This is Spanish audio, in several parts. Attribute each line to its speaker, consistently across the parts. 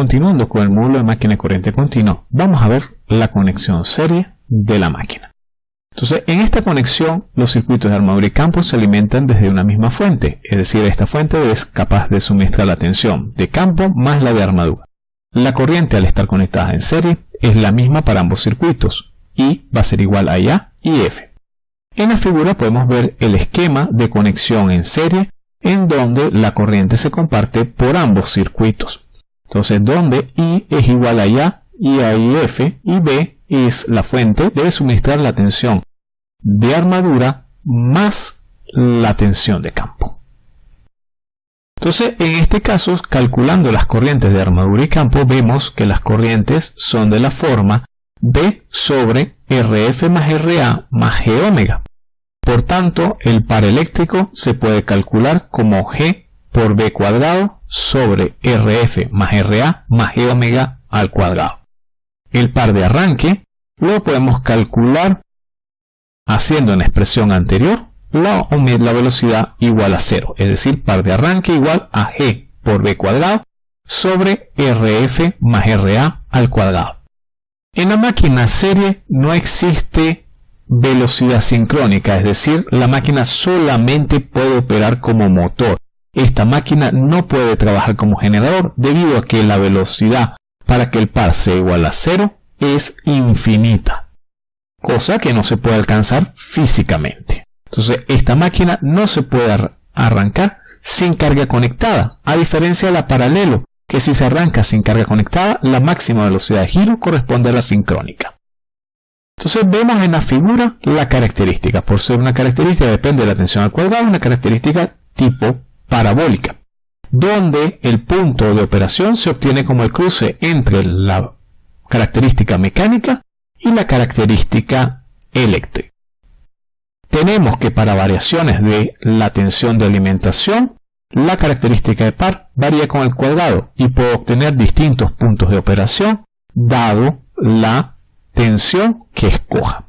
Speaker 1: continuando con el módulo de máquina de corriente continua, vamos a ver la conexión serie de la máquina. Entonces, en esta conexión, los circuitos de armadura y campo se alimentan desde una misma fuente, es decir, esta fuente es capaz de suministrar la tensión de campo más la de armadura. La corriente al estar conectada en serie es la misma para ambos circuitos, I va a ser igual a IA y F. En la figura podemos ver el esquema de conexión en serie en donde la corriente se comparte por ambos circuitos. Entonces, donde I es igual a IA y a IF y B es la fuente, debe suministrar la tensión de armadura más la tensión de campo. Entonces, en este caso, calculando las corrientes de armadura y campo, vemos que las corrientes son de la forma B sobre RF más RA más G omega. Por tanto, el par eléctrico se puede calcular como G por B cuadrado sobre RF más RA más G omega al cuadrado. El par de arranque lo podemos calcular haciendo en la expresión anterior la, la velocidad igual a cero, es decir, par de arranque igual a G por B cuadrado sobre RF más RA al cuadrado. En la máquina serie no existe velocidad sincrónica, es decir, la máquina solamente puede operar como motor. Esta máquina no puede trabajar como generador debido a que la velocidad para que el par sea igual a cero es infinita, cosa que no se puede alcanzar físicamente. Entonces esta máquina no se puede arrancar sin carga conectada, a diferencia de la paralelo, que si se arranca sin carga conectada, la máxima velocidad de giro corresponde a la sincrónica. Entonces vemos en la figura la característica. Por ser una característica depende de la tensión al cuadrado, una característica tipo parabólica, donde el punto de operación se obtiene como el cruce entre la característica mecánica y la característica eléctrica. Tenemos que para variaciones de la tensión de alimentación, la característica de par varía con el cuadrado y puedo obtener distintos puntos de operación dado la tensión que escoja.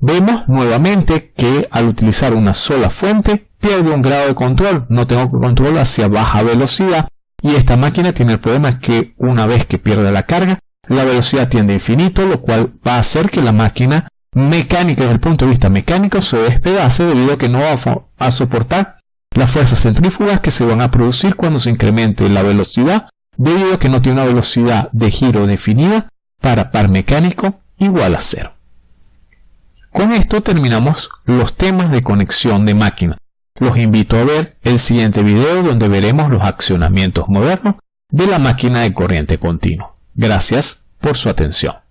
Speaker 1: Vemos nuevamente que al utilizar una sola fuente pierde un grado de control, no tengo control hacia baja velocidad y esta máquina tiene el problema que una vez que pierde la carga la velocidad tiende a infinito, lo cual va a hacer que la máquina mecánica desde el punto de vista mecánico se despedace debido a que no va a soportar las fuerzas centrífugas que se van a producir cuando se incremente la velocidad debido a que no tiene una velocidad de giro definida para par mecánico igual a cero. Con esto terminamos los temas de conexión de máquina. Los invito a ver el siguiente video donde veremos los accionamientos modernos de la máquina de corriente continua. Gracias por su atención.